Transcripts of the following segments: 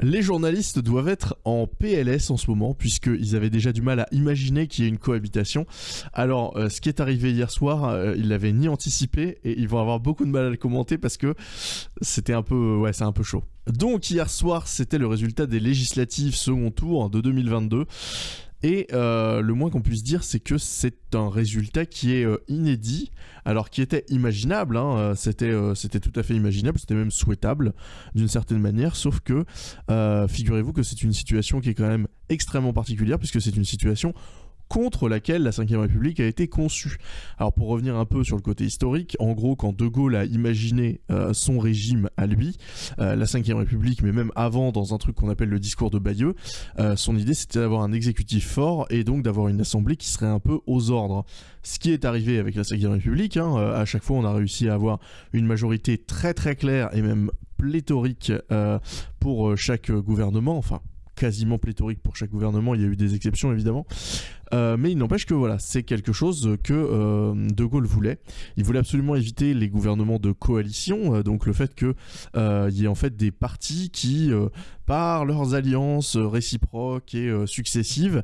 Les journalistes doivent être en PLS en ce moment, puisqu'ils avaient déjà du mal à imaginer qu'il y ait une cohabitation. Alors, euh, ce qui est arrivé hier soir, euh, ils l'avaient ni anticipé, et ils vont avoir beaucoup de mal à le commenter parce que c'était un peu, ouais, c'est un peu chaud. Donc, hier soir, c'était le résultat des législatives second tour de 2022. Et euh, le moins qu'on puisse dire, c'est que c'est un résultat qui est euh, inédit, alors qui était imaginable, hein, euh, c'était, c'était tout à fait imaginable, c'était même souhaitable d'une certaine manière, sauf que figurez-vous que c'est une situation qui est quand même extrêmement particulière, puisque c'est une situation contre laquelle la Ve République a été conçue. Alors pour revenir un peu sur le côté historique, en gros quand De Gaulle a imaginé euh, son régime à lui, euh, la Ve République, mais même avant dans un truc qu'on appelle le discours de Bayeux, euh, son idée c'était d'avoir un exécutif fort et donc d'avoir une assemblée qui serait un peu aux ordres. Ce qui est arrivé avec la Ve République, hein, à chaque fois on a réussi à avoir une majorité très très claire et même pléthorique pour chaque gouvernement, enfin quasiment pléthorique pour chaque gouvernement, il y a eu des exceptions évidemment, euh, mais il n'empêche que voilà, c'est quelque chose que euh, De Gaulle voulait. Il voulait absolument éviter les gouvernements de coalition, euh, donc le fait qu'il y ait en fait des partis qui, par leurs alliances réciproques et successives,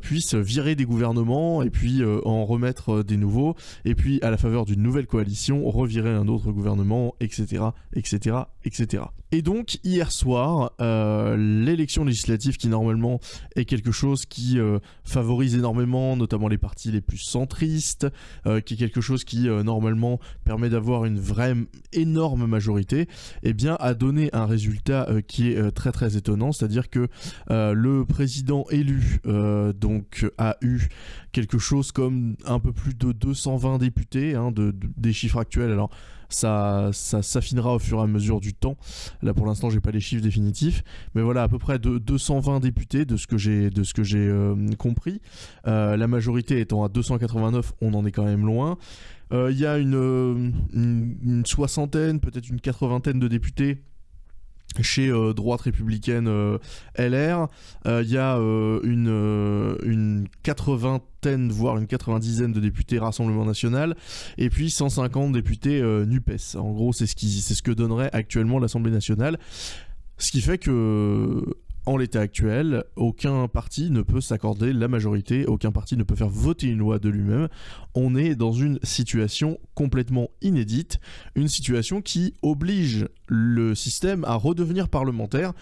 puissent virer des gouvernements et puis en remettre des nouveaux, et puis à la faveur d'une nouvelle coalition, revirer un autre gouvernement, etc., etc., etc. Et donc hier soir, l'élection législative qui normalement est quelque chose qui favorise notamment les partis les plus centristes, euh, qui est quelque chose qui euh, normalement permet d'avoir une vraie énorme majorité, eh bien a donné un résultat euh, qui est très très étonnant, c'est-à-dire que le président élu donc a eu quelque chose comme un peu plus de 220 députés, hein, de, des chiffres actuels. Alors ça, s'affinera au fur et à mesure du temps. Là pour l'instant j'ai pas les chiffres définitifs, mais voilà à peu près de 220 députés de ce que j'ai de ce que j'ai euh, compris. Euh, la majorité étant à 289, on en est quand même loin. Euh, il y a une, une soixantaine, peut-être une quatre-vingtaine de députés chez euh, droite républicaine euh, LR, il euh, y a une, une 80 voire une 90 de députés Rassemblement National, et puis 150 députés NUPES. En gros, c'est ce que donnerait actuellement l'Assemblée nationale. Ce qui fait que en l'état actuel, aucun parti ne peut s'accorder la majorité, aucun parti ne peut faire voter une loi de lui-même. On est dans une situation complètement inédite, une situation qui oblige le système à redevenir parlementaire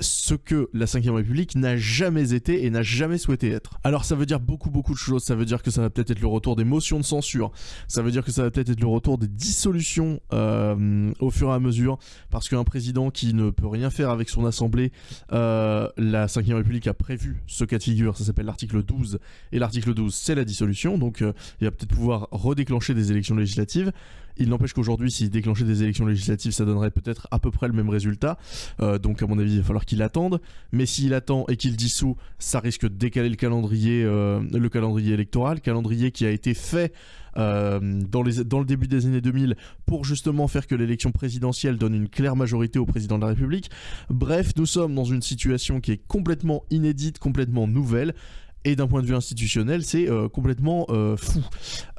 ce que la 5 République n'a jamais été et n'a jamais souhaité être. Alors ça veut dire beaucoup beaucoup de choses, ça veut dire que ça va peut-être être le retour des motions de censure, ça veut dire que ça va peut-être être le retour des dissolutions euh, au fur et à mesure, parce qu'un président qui ne peut rien faire avec son assemblée, euh, la 5 République a prévu ce cas de figure, ça s'appelle l'article 12, et l'article 12 c'est la dissolution, donc euh, il va peut-être pouvoir redéclencher des élections législatives, il n'empêche qu'aujourd'hui, s'il déclenchait des élections législatives, ça donnerait peut-être à peu près le même résultat. Euh, donc, à mon avis, il va falloir qu'il attende. Mais s'il attend et qu'il dissout, ça risque de décaler le calendrier, euh, le calendrier électoral, calendrier qui a été fait euh, dans, le début des années 2000 pour justement faire que l'élection présidentielle donne une claire majorité au président de la République. Bref, nous sommes dans une situation qui est complètement inédite, complètement nouvelle et d'un point de vue institutionnel, c'est euh, complètement euh, fou.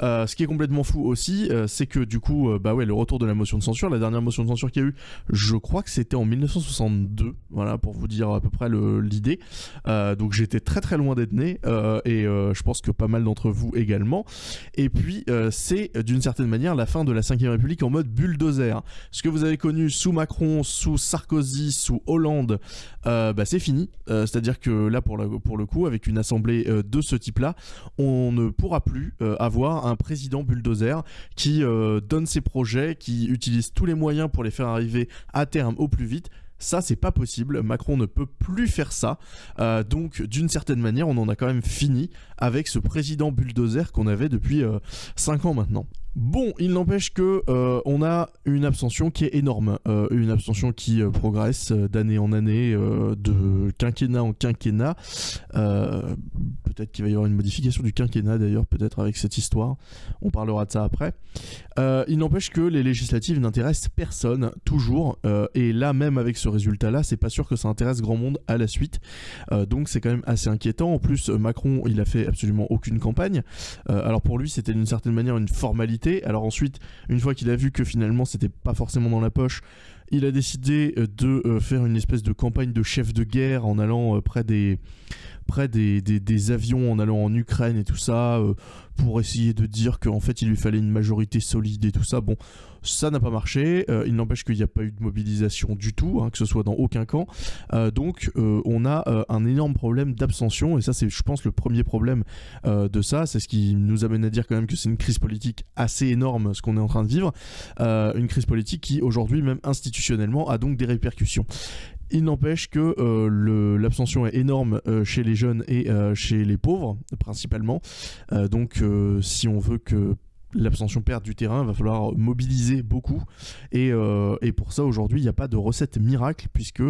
Euh, ce qui est complètement fou aussi, c'est que du coup, bah ouais, le retour de la motion de censure, la dernière motion de censure qu'il y a eu, je crois que c'était en 1962, voilà, pour vous dire à peu près l'idée. donc j'étais très très loin d'être né, et je pense que pas mal d'entre vous également. Et puis, c'est d'une certaine manière la fin de la 5ème République en mode bulldozer. Ce que vous avez connu sous Macron, sous Sarkozy, sous Hollande, bah c'est fini. C'est-à-dire que là, pour, la, pour le coup, avec une assemblée euh, de ce type-là, on ne pourra plus euh, avoir un président bulldozer qui euh, donne ses projets, qui utilise tous les moyens pour les faire arriver à terme au plus vite. Ça, c'est pas possible. Macron ne peut plus faire ça. donc, d'une certaine manière, on en a quand même fini avec ce président bulldozer qu'on avait depuis 5 ans maintenant. Bon, il n'empêche que euh, on a une abstention qui est énorme, euh, une abstention qui euh, progresse d'année en année, de quinquennat en quinquennat. peut-être qu'il va y avoir une modification du quinquennat d'ailleurs, peut-être avec cette histoire. On parlera de ça après. il n'empêche que les législatives n'intéressent personne toujours, et là même avec ce résultat-là, c'est pas sûr que ça intéresse grand monde à la suite. donc c'est quand même assez inquiétant. En plus, Macron, il a fait absolument aucune campagne. alors pour lui, c'était d'une certaine manière une formalité Alors ensuite, une fois qu'il a vu que finalement c'était pas forcément dans la poche, il a décidé de faire une espèce de campagne de chef de guerre en allant près des près des, des, avions en allant en Ukraine et tout ça, euh, pour essayer de dire qu'en fait il lui fallait une majorité solide et tout ça. Bon, ça n'a pas marché. Euh, il n'empêche qu'il n'y a pas eu de mobilisation du tout, hein, que ce soit dans aucun camp. Euh, donc on a un énorme problème d'abstention, et ça c'est je pense le premier problème de ça. C'est ce qui nous amène à dire quand même que c'est une crise politique assez énorme ce qu'on est en train de vivre. une crise politique qui aujourd'hui même institutionnellement a donc des répercussions. Il n'empêche que euh, l'abstention est énorme euh, chez les jeunes et euh, chez les pauvres, principalement. donc, si on veut que l'abstention perde du terrain, il va falloir mobiliser beaucoup. Et, pour ça, aujourd'hui, il n'y a pas de recette miracle, puisque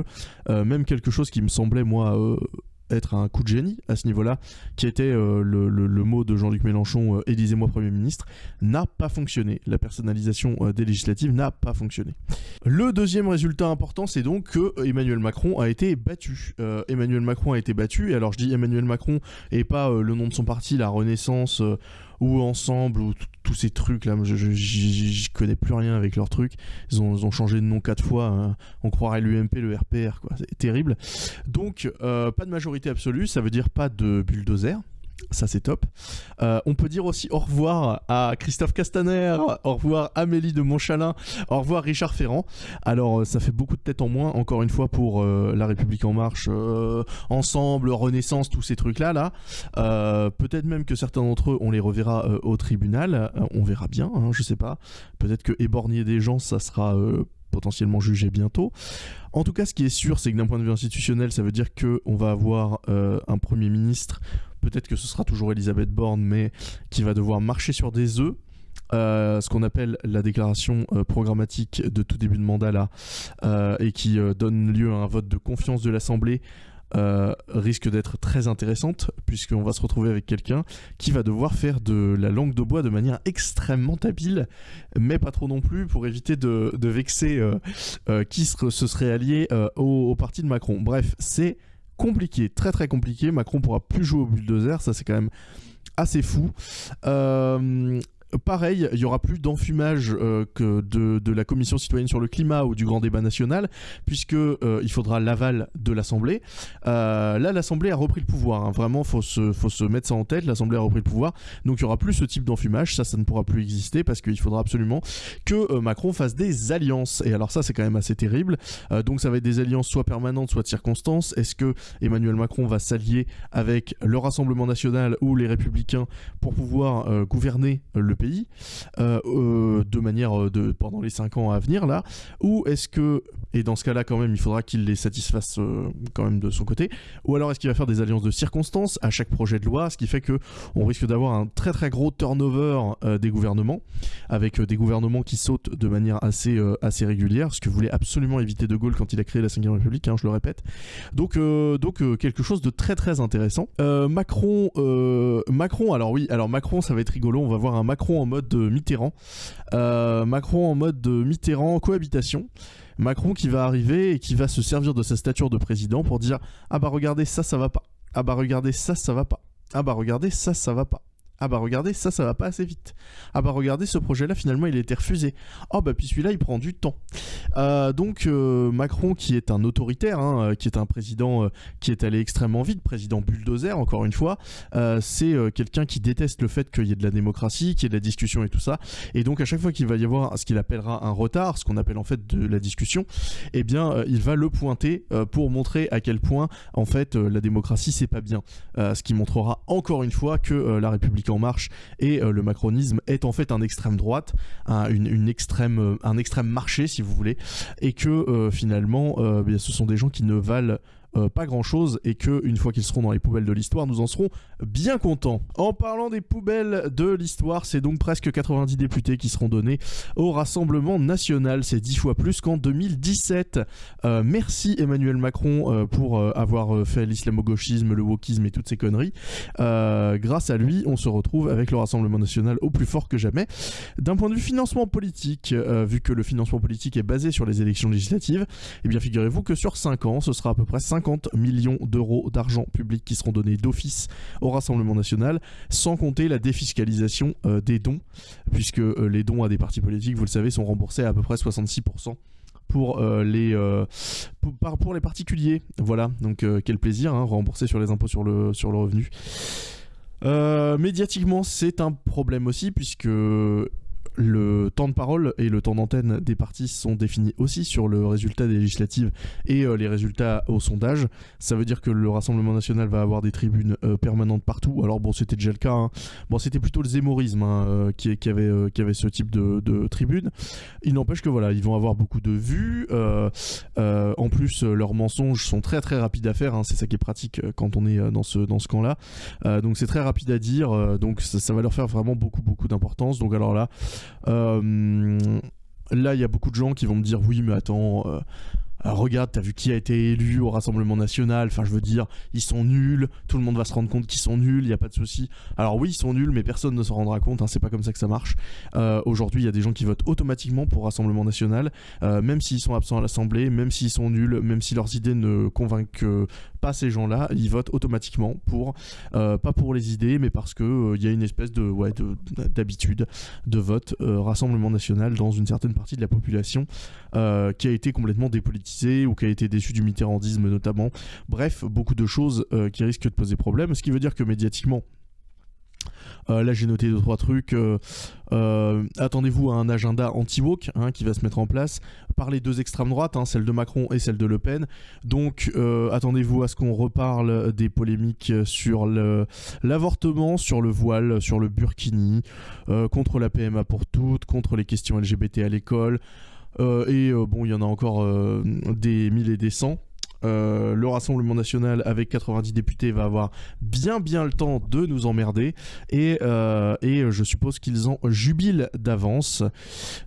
même quelque chose qui me semblait, moi, être un coup de génie à ce niveau-là, qui était euh, le, mot de Jean-Luc Mélenchon, euh, élisez-moi Premier ministre, n'a pas fonctionné. La personnalisation euh, des législatives n'a pas fonctionné. Le deuxième résultat important, c'est donc que Emmanuel Macron a été battu. Emmanuel Macron a été battu, et alors je dis Emmanuel Macron et pas le nom de son parti, la Renaissance ou ensemble ou tous ces trucs là je, je, connais plus rien avec leurs trucs. Ils ont, changé de nom quatre fois hein. on croirait l'UMP le RPR quoi. C'est terrible. Donc euh, pas de majorité absolue ça veut dire pas de bulldozer ça c'est top. Euh, on peut dire aussi au revoir à Christophe Castaner, au revoir Amélie de Montchalin, au revoir Richard Ferrand. Alors euh, ça fait beaucoup de têtes en moins, encore une fois, pour euh, La République En Marche, Ensemble, Renaissance, tous ces trucs-là. Là. Peut-être même que certains d'entre eux, on les reverra au tribunal. on verra bien, hein, je sais pas. Peut-être que éborgner des gens, ça sera potentiellement jugé bientôt. En tout cas, ce qui est sûr, c'est que d'un point de vue institutionnel, ça veut dire qu'on va avoir un Premier ministre peut-être que ce sera toujours Elisabeth Borne, mais qui va devoir marcher sur des œufs. Euh, ce qu'on appelle la déclaration euh, programmatique de tout début de mandat là, euh, et qui donne lieu à un vote de confiance de l'Assemblée, risque d'être très intéressante, puisqu'on va se retrouver avec quelqu'un qui va devoir faire de la langue de bois de manière extrêmement habile, mais pas trop non plus, pour éviter de, vexer qui se, serait allié au, au parti de Macron. Bref, c'est compliqué, très très compliqué. Macron pourra plus jouer au bulldozer, ça c'est quand même assez fou. Euh, pareil, il y aura plus d'enfumage euh, de, la commission citoyenne sur le climat ou du grand débat national, puisque euh, il faudra l'aval de l'Assemblée. Euh, là, l'Assemblée a repris le pouvoir. Hein. Vraiment, faut se, faut se mettre ça en tête. L'Assemblée a repris le pouvoir, donc il y aura plus ce type d'enfumage. Ça, ça ne pourra plus exister parce qu'il faudra absolument que Macron fasse des alliances. Et alors ça, c'est quand même assez terrible. donc ça va être des alliances soit permanentes, soit de circonstances. Est-ce que Emmanuel Macron va s'allier avec le Rassemblement national ou les Républicains pour pouvoir gouverner le pays euh, euh, de manière euh, de pendant les 5 ans à venir là ou est-ce que et dans ce cas-là quand même il faudra qu'il les satisfasse quand même de son côté ou alors est-ce qu'il va faire des alliances de circonstances à chaque projet de loi ce qui fait que on risque d'avoir un très très gros turnover des gouvernements avec des gouvernements qui sautent de manière assez assez régulière ce que voulait absolument éviter de Gaulle quand il a créé la 5 République hein, je le répète donc donc quelque chose de très très intéressant Macron Macron alors oui alors Macron ça va être rigolo on va voir un Macron en mode Mitterrand. Euh, Macron en mode Mitterrand cohabitation. Macron qui va arriver et qui va se servir de sa stature de président pour dire ah bah regardez ça ça va pas. Ah bah regardez ça ça va pas. Ah bah regardez ça ça va pas. Ah bah regardez, ça, ça va pas assez vite. Ah bah regardez, ce projet-là, finalement, il a été refusé. Oh bah puis celui-là, il prend du temps. Euh, donc euh, Macron, qui est un autoritaire, hein, euh, qui est un président qui est allé extrêmement vite, président bulldozer, encore une fois, c'est quelqu'un qui déteste le fait qu'il y ait de la démocratie, qu'il y ait de la discussion et tout ça. Et donc à chaque fois qu'il va y avoir ce qu'il appellera un retard, ce qu'on appelle en fait de la discussion, eh bien, il va le pointer pour montrer à quel point, en fait, la démocratie, c'est pas bien. ce qui montrera encore une fois que la République en marche et euh, le macronisme est en fait un extrême droite, un, une, extrême, euh, un extrême marché si vous voulez, et que euh, finalement bien, ce sont des gens qui ne valent euh, pas grand chose et que une fois qu'ils seront dans les poubelles de l'histoire, nous en serons bien contents. En parlant des poubelles de l'histoire, c'est donc presque 90 députés qui seront donnés au Rassemblement national. C'est 10 fois plus qu'en 2017. Euh, merci Emmanuel Macron euh, pour avoir fait l'islamo-gauchisme, le wokisme et toutes ces conneries. grâce à lui, on se retrouve avec le Rassemblement national au plus fort que jamais. D'un point de vue financement politique, vu que le financement politique est basé sur les élections législatives, eh bien figurez-vous que sur 5 ans, ce sera à peu près 5 50 millions d'euros d'argent public qui seront donnés d'office au Rassemblement national, sans compter la défiscalisation des dons, puisque les dons à des partis politiques, vous le savez, sont remboursés à, peu près 66% pour les pour, les particuliers. Voilà. Donc quel plaisir hein, rembourser sur les impôts sur le sur le revenu. Médiatiquement c'est un problème aussi puisque le temps de parole et le temps d'antenne des partis sont définis aussi sur le résultat des législatives et euh, les résultats au sondage. Ça veut dire que le Rassemblement national va avoir des tribunes euh, permanentes partout. Alors bon, c'était déjà le cas. Hein. Bon, c'était plutôt le zémorisme hein, euh, qui, avait, ce type de, tribune. Il n'empêche que voilà, ils vont avoir beaucoup de vues. en plus, leurs mensonges sont très très rapides à faire. Hein. C'est ça qui est pratique quand on est dans ce, dans ce camp-là. donc c'est très rapide à dire. donc ça, ça, va leur faire vraiment beaucoup beaucoup d'importance. Donc alors là, là, il y a beaucoup de gens qui vont me dire oui, mais attends, euh, euh, regarde, t'as vu qui a été élu au Rassemblement National, enfin je veux dire, ils sont nuls, tout le monde va se rendre compte qu'ils sont nuls, il n'y a pas de souci. Alors oui, ils sont nuls, mais personne ne s'en rendra compte, hein, c'est pas comme ça que ça marche. Aujourd'hui, il y a des gens qui votent automatiquement pour Rassemblement National, même s'ils sont absents à l'Assemblée, même s'ils sont nuls, même si leurs idées ne convainquent pas ces gens-là, ils votent automatiquement pour, euh, pas pour les idées, mais parce que il euh, y a une espèce de, ouais, d'habitude de, vote euh, Rassemblement National dans une certaine partie de la population qui a été complètement dépolitisée ou qui a été déçue du mitterrandisme notamment. Bref, beaucoup de choses qui risquent de poser problème, ce qui veut dire que médiatiquement, euh, là, j'ai noté deux trois trucs. Euh, euh, attendez-vous à un agenda anti-woke hein, qui va se mettre en place par les deux extrêmes droites, hein, celle de Macron et celle de Le Pen. Donc, attendez-vous à ce qu'on reparle des polémiques sur l'avortement, sur le voile, sur le burkini, contre la PMA pour toutes, contre les questions LGBT à l'école. et bon, il y en a encore des mille et des cents. Euh, le Rassemblement national avec 90 députés va avoir bien bien le temps de nous emmerder et, euh, je suppose qu'ils en jubilent d'avance.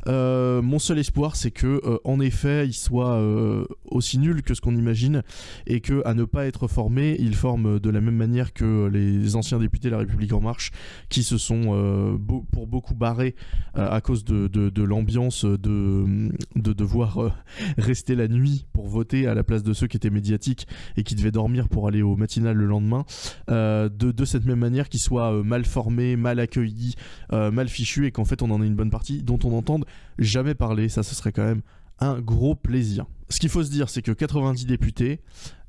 Euh, mon seul espoir c'est que en effet ils soient aussi nuls que ce qu'on imagine et que à ne pas être formés ils forment de la même manière que les anciens députés de la République en marche qui se sont pour beaucoup barrés à cause de l'ambiance de, de devoir rester la nuit voter à la place de ceux qui étaient médiatique et qui devait dormir pour aller au matinal le lendemain, euh, de, cette même manière qu'ils soient euh, mal formés, mal accueillis, euh, mal fichus et qu'en fait on en ait une bonne partie dont on n'entende jamais parler. Ça, ce serait quand même un gros plaisir. Ce qu'il faut se dire, c'est que 90 députés,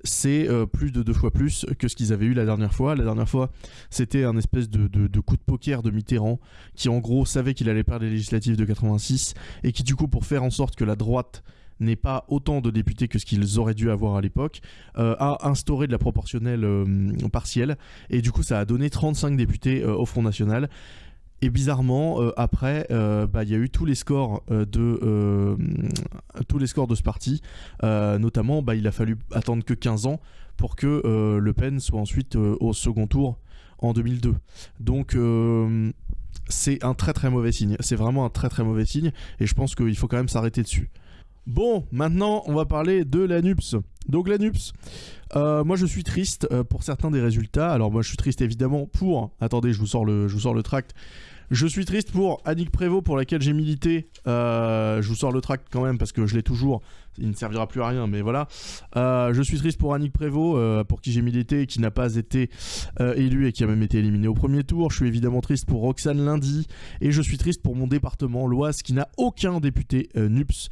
c'est plus de deux fois plus que ce qu'ils avaient eu la dernière fois. La dernière fois, c'était un espèce de, de, coup de poker de Mitterrand, qui en gros savait qu'il allait perdre les législatives de 86, et qui du coup, pour faire en sorte que la droite n'est pas autant de députés que ce qu'ils auraient dû avoir à l'époque, euh, a instauré de la proportionnelle euh, partielle, et du coup ça a donné 35 députés euh, au Front National. Et bizarrement, après, bah, il y a eu tous les scores de tous les scores de ce parti. notamment, bah, il a fallu attendre que 15 ans pour que Le Pen soit ensuite au second tour en 2002. Donc c'est un très très mauvais signe. C'est vraiment un très très mauvais signe. Et je pense qu'il faut quand même s'arrêter dessus. Bon, maintenant, on va parler de l'ANUPS. Donc l'ANUPS, euh, moi je suis triste euh, pour certains des résultats. Alors moi je suis triste évidemment pour... Attendez, je je vous sors le tract. Je suis triste pour Annick Prévost pour laquelle j'ai milité. Euh, je vous sors le tract quand même parce que je l'ai toujours. Il ne servira plus à rien, mais voilà. Euh, je suis triste pour Annick Prévost, euh, pour qui j'ai milité et qui n'a pas été élu et qui a même été éliminé au premier tour. Je suis évidemment triste pour Roxane Lundi et je suis triste pour mon département, l'Oise, qui n'a aucun député NUPS.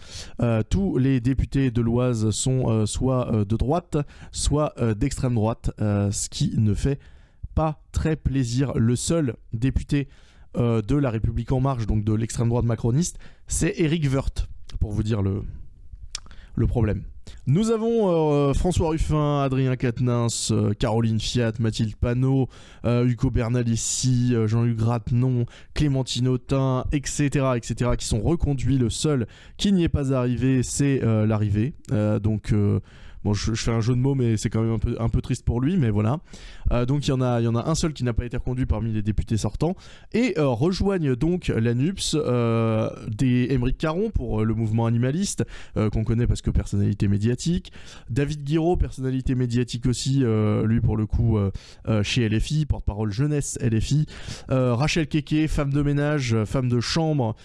tous les députés de l'Oise sont soit de droite, soit d'extrême droite, ce qui ne fait pas très plaisir. Le seul député euh, de La République En Marche, donc de l'extrême droite macroniste, c'est Eric Woerth, pour vous dire le, le problème. Nous avons euh, François Ruffin, Adrien Quatennens, euh, Caroline Fiat, Mathilde Panot, Hugo Bernalissi, Jean-Luc Grattenon, Clémentine Autain, etc., etc., qui sont reconduits. Le seul qui n'y est pas arrivé, c'est l'arrivée. donc Bon, je, fais un jeu de mots, mais c'est quand même un peu, triste pour lui, mais voilà. Euh, donc il y, en a, il y en a un seul qui n'a pas été reconduit parmi les députés sortants. Et euh, rejoignent donc l'ANUPS euh, des Émeric Caron pour le mouvement animaliste, qu'on connaît parce que personnalité médiatique. David Guiraud, personnalité médiatique aussi, lui pour le coup, chez LFI, porte-parole jeunesse LFI. Rachel Keke, femme de ménage, femme de chambre.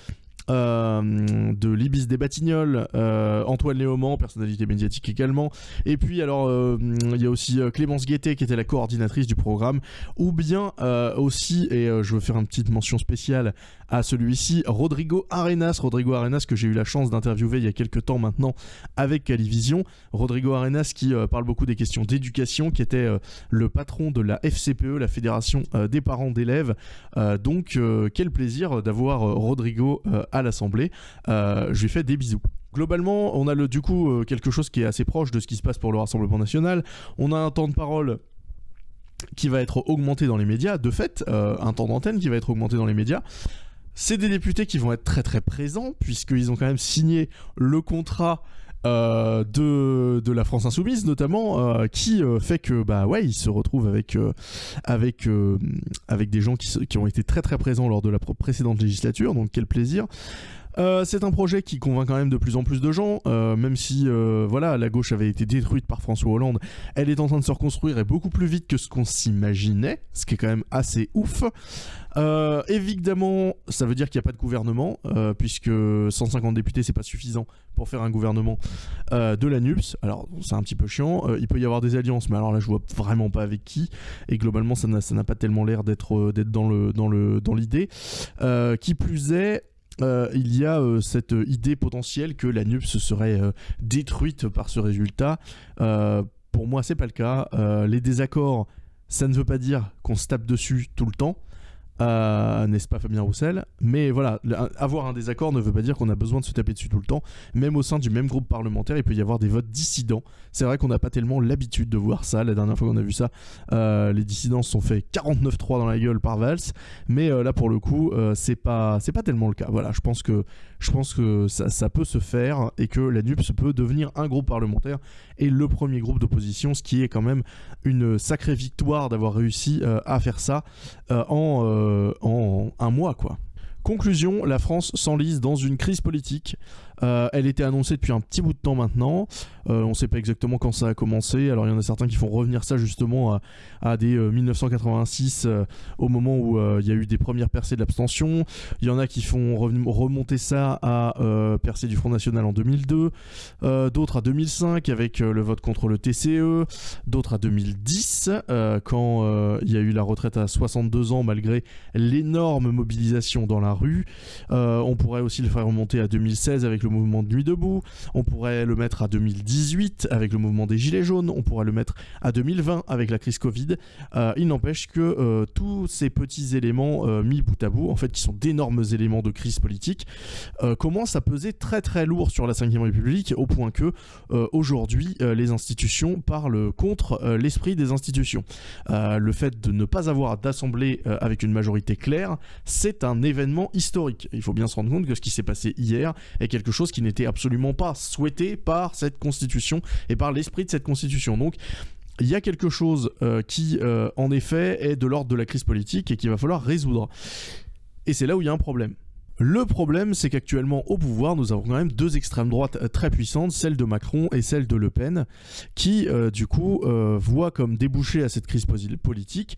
Euh, de Libis des Batignolles, euh, Antoine Léaumont, personnalité médiatique également. Et puis alors euh, il y a aussi Clémence Guettet qui était la coordinatrice du programme, ou bien aussi, et je veux faire une petite mention spéciale à celui-ci, Rodrigo Arenas. Rodrigo Arenas que j'ai eu la chance d'interviewer il y a quelques temps maintenant avec Calivision. Rodrigo Arenas qui parle beaucoup des questions d'éducation, qui était le patron de la FCPE, la Fédération des parents d'élèves. donc quel plaisir d'avoir Rodrigo à à l'Assemblée. Euh, je lui fais des bisous. Globalement, on a le, du coup euh, quelque chose qui est assez proche de ce qui se passe pour le Rassemblement national. On a un temps de parole qui va être augmenté dans les médias, de fait, euh, un temps d'antenne qui va être augmenté dans les médias. C'est des députés qui vont être très très présents, puisqu'ils ont quand même signé le contrat de, de, la France Insoumise notamment, qui fait que bah ouais, ils se retrouvent avec avec avec des gens qui, qui, ont été très très présents lors de la précédente législature, donc quel plaisir. Euh, c'est un projet qui convainc quand même de plus en plus de gens, euh, même si euh, voilà, la gauche avait été détruite par François Hollande, elle est en train de se reconstruire et beaucoup plus vite que ce qu'on s'imaginait, ce qui est quand même assez ouf. évidemment, ça veut dire qu'il n'y a pas de gouvernement, puisque 150 députés, c'est pas suffisant pour faire un gouvernement de la NUPS. Alors, c'est un petit peu chiant. il peut y avoir des alliances, mais alors là, je vois vraiment pas avec qui. Et globalement, ça n'a pas tellement l'air d'être dans l'idée. qui plus est, euh, il y a euh, cette idée potentielle que la NUPS serait euh, détruite par ce résultat. pour moi, c'est pas le cas. les désaccords, ça ne veut pas dire qu'on se tape dessus tout le temps. Euh, n'est-ce pas Fabien Roussel? Mais voilà, avoir un désaccord ne veut pas dire qu'on a besoin de se taper dessus tout le temps. Même au sein du même groupe parlementaire, il peut y avoir des votes dissidents. C'est vrai qu'on n'a pas tellement l'habitude de voir ça. La dernière fois qu'on a vu ça, euh, les dissidents se sont fait 49-3 dans la gueule par Valls. Mais euh, là, pour le coup, c'est pas, c'est pas tellement le cas. Voilà, je pense que, je pense que ça, ça, peut se faire et que la NUPS peut devenir un groupe parlementaire et le premier groupe d'opposition, ce qui est quand même une sacrée victoire d'avoir réussi à faire ça en en un mois, quoi. Conclusion, la France s'enlise dans une crise politique euh, elle était annoncée depuis un petit bout de temps maintenant. Euh, on ne sait pas exactement quand ça a commencé. Alors il y en a certains qui font revenir ça justement à, des 1986 euh, au moment où il y a eu des premières percées de l'abstention. Il y en a qui font remonter ça à percée du Front National en 2002. D'autres à 2005 avec le vote contre le TCE. D'autres à 2010 quand il y a eu la retraite à 62 ans malgré l'énorme mobilisation dans la rue. on pourrait aussi le faire remonter à 2016 avec le mouvement de Nuit debout, on pourrait le mettre à 2018 avec le mouvement des Gilets jaunes, on pourrait le mettre à 2020 avec la crise Covid. Euh, il n'empêche que euh, tous ces petits éléments euh, mis bout à bout, en fait, qui sont d'énormes éléments de crise politique, commencent à peser très très lourd sur la 5ème République, au point que aujourd'hui, les institutions parlent contre l'esprit des institutions. le fait de ne pas avoir d'assemblée avec une majorité claire, c'est un événement historique. Il faut bien se rendre compte que ce qui s'est passé hier est quelque chose chose qui n'était absolument pas souhaité par cette constitution et par l'esprit de cette constitution. Donc il y a quelque chose euh, qui, euh, en effet, est de l'ordre de la crise politique et qu'il va falloir résoudre. Et c'est là où il y a un problème. Le problème, c'est qu'actuellement au pouvoir, nous avons quand même deux extrêmes droites euh, très puissantes, celle de Macron et celle de Le Pen, qui, du coup, voient comme débouché à cette crise politique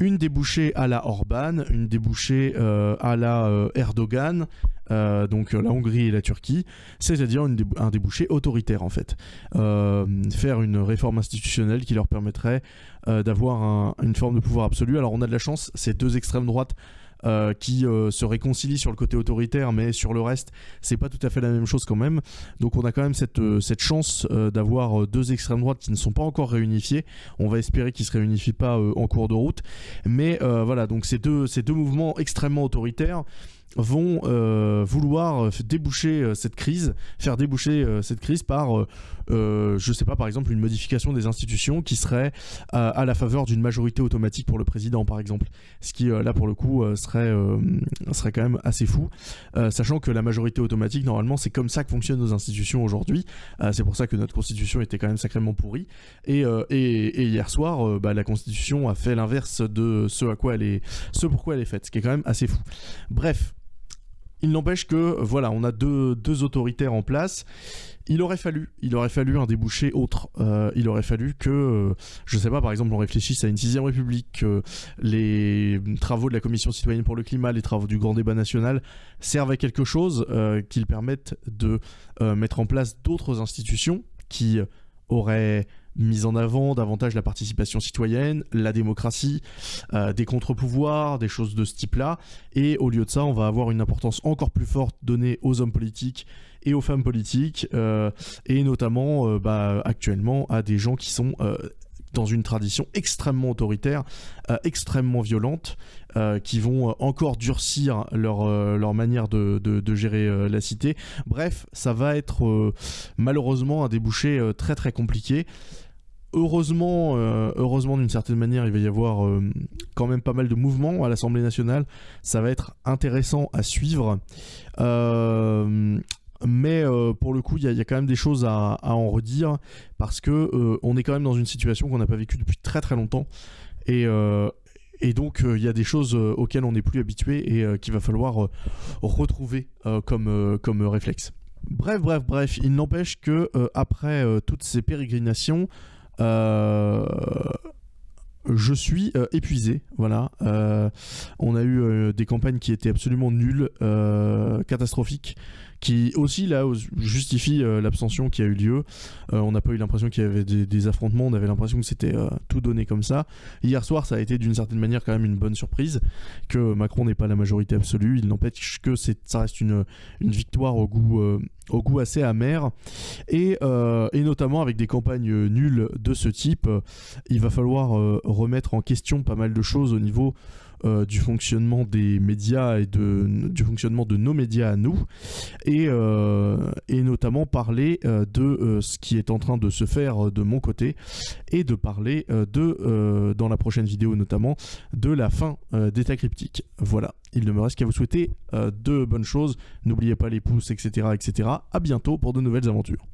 une débouchée à la Orban, une débouchée à la Erdogan, euh, donc la Hongrie et la Turquie, c'est-à-dire un débouché autoritaire en fait. Euh, faire une réforme institutionnelle qui leur permettrait euh, d'avoir une forme de pouvoir absolu. Alors on a de la chance, ces deux extrêmes droites qui se réconcilient sur le côté autoritaire, mais sur le reste, c'est pas tout à fait la même chose quand même. Donc on a quand même cette, cette chance d'avoir deux extrêmes droites qui ne sont pas encore réunifiées. On va espérer qu'ils se réunifient pas en cours de route. Mais voilà, donc ces deux, mouvements extrêmement autoritaires vont euh, vouloir euh, déboucher euh, cette crise, faire déboucher cette crise par, je sais pas, par exemple, une modification des institutions qui serait à la faveur d'une majorité automatique pour le président, par exemple. Ce qui, là, pour le coup, serait, serait quand même assez fou, sachant que la majorité automatique, normalement, c'est comme ça que fonctionnent nos institutions aujourd'hui. c'est pour ça que notre constitution était quand même sacrément pourrie. Et, et, hier soir, bah, la constitution a fait l'inverse de ce à quoi elle est, ce pourquoi elle est faite, ce qui est quand même assez fou. Bref, il n'empêche que, voilà, on a deux, autoritaires en place il aurait fallu, il aurait fallu un débouché autre. Euh, il aurait fallu que, euh, je sais pas, par exemple, on réfléchisse à une sixième république, que les travaux de la Commission citoyenne pour le climat, les travaux du grand débat national servent à quelque chose, euh, qu'ils permettent de mettre en place d'autres institutions qui auraient mis en avant davantage la participation citoyenne, la démocratie, des contre-pouvoirs, des choses de ce type-là. Et au lieu de ça, on va avoir une importance encore plus forte donnée aux hommes politiques et aux femmes politiques, euh, et notamment euh, bah, actuellement à des gens qui sont euh, dans une tradition extrêmement autoritaire, extrêmement violente, qui vont encore durcir leur, leur manière de, de, gérer la cité. Bref, ça va être malheureusement un débouché très très compliqué. Heureusement, heureusement d'une certaine manière, il va y avoir quand même pas mal de mouvements à l'Assemblée nationale. Ça va être intéressant à suivre. Mais euh, pour le coup, il y, a quand même des choses à, en redire parce que euh, on est quand même dans une situation qu'on n'a pas vécue depuis très très longtemps et, euh, et donc il y a des choses auxquelles on n'est plus habitué et qu'il va falloir retrouver comme, comme réflexe. Bref, bref, bref, il n'empêche que après toutes ces pérégrinations, je suis épuisé. Voilà, on a eu des campagnes qui étaient absolument nulles, catastrophiques qui aussi là justifie euh, l'abstention qui a eu lieu. Euh, on n'a pas eu l'impression qu'il y avait des, affrontements, on avait l'impression que c'était euh, tout donné comme ça. Hier soir, ça a été d'une certaine manière quand même une bonne surprise que Macron n'ait pas la majorité absolue. Il n'empêche que ça reste une, victoire au goût assez amer et, notamment avec des campagnes nulles de ce type il va falloir remettre en question pas mal de choses au niveau euh, du fonctionnement des médias et du fonctionnement de nos médias à nous, et, euh, notamment parler euh, de ce qui est en train de se faire de mon côté, et de parler de, dans la prochaine vidéo notamment, de la fin d'État cryptique. Voilà, il ne me reste qu'à vous souhaiter de bonnes choses, n'oubliez pas les pouces, etc., etc. À bientôt pour de nouvelles aventures.